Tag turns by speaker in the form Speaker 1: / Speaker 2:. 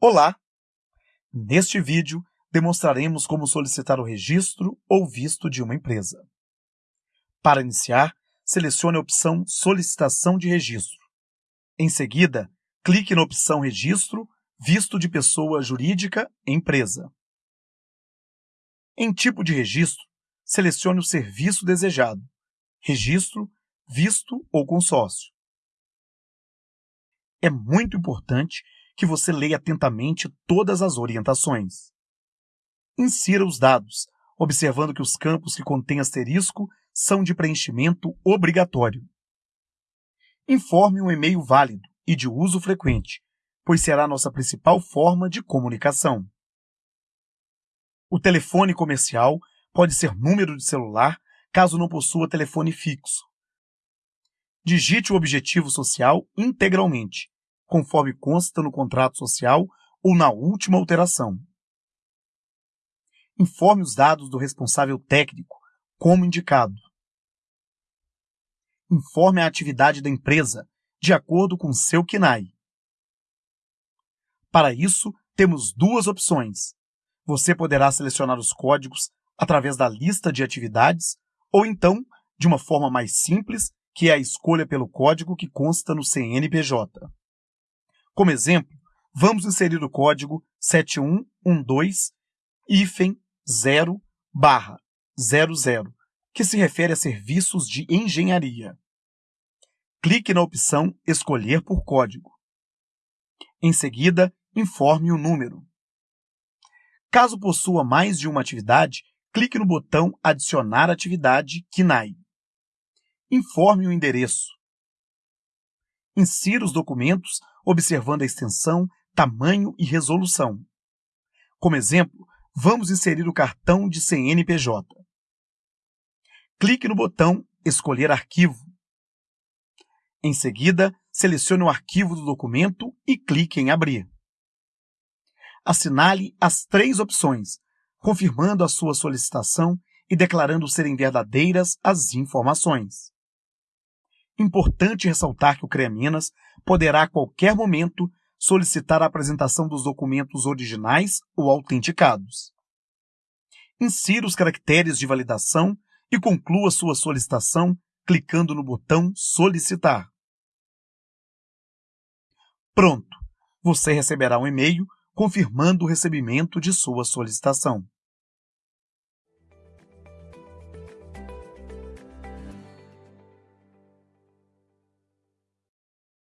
Speaker 1: Olá! Neste vídeo, demonstraremos como solicitar o registro ou visto de uma empresa. Para iniciar, selecione a opção Solicitação de Registro. Em seguida, clique na opção Registro, Visto de Pessoa Jurídica, Empresa. Em Tipo de Registro, selecione o serviço desejado, Registro, Visto ou Consórcio. É muito importante que você leia atentamente todas as orientações. Insira os dados, observando que os campos que contêm asterisco são de preenchimento obrigatório. Informe um e-mail válido e de uso frequente, pois será nossa principal forma de comunicação. O telefone comercial pode ser número de celular, caso não possua telefone fixo. Digite o objetivo social integralmente, conforme consta no contrato social ou na última alteração. Informe os dados do responsável técnico, como indicado. Informe a atividade da empresa, de acordo com seu KNAI. Para isso, temos duas opções. Você poderá selecionar os códigos através da lista de atividades ou então, de uma forma mais simples, que é a escolha pelo código que consta no CNPJ. Como exemplo, vamos inserir o código 7112-0 barra 00, que se refere a serviços de engenharia. Clique na opção Escolher por código. Em seguida, informe o número. Caso possua mais de uma atividade, clique no botão Adicionar atividade KNAI. Informe o endereço. Insira os documentos observando a extensão, tamanho e resolução. Como exemplo, vamos inserir o cartão de CNPJ. Clique no botão Escolher arquivo. Em seguida, selecione o arquivo do documento e clique em Abrir. Assinale as três opções, confirmando a sua solicitação e declarando serem verdadeiras as informações. Importante ressaltar que o CREA Minas poderá a qualquer momento solicitar a apresentação dos documentos originais ou autenticados. Insira os caracteres de validação e conclua sua solicitação clicando no botão Solicitar. Pronto! Você receberá um e-mail confirmando o recebimento de sua solicitação.